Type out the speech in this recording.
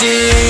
cheese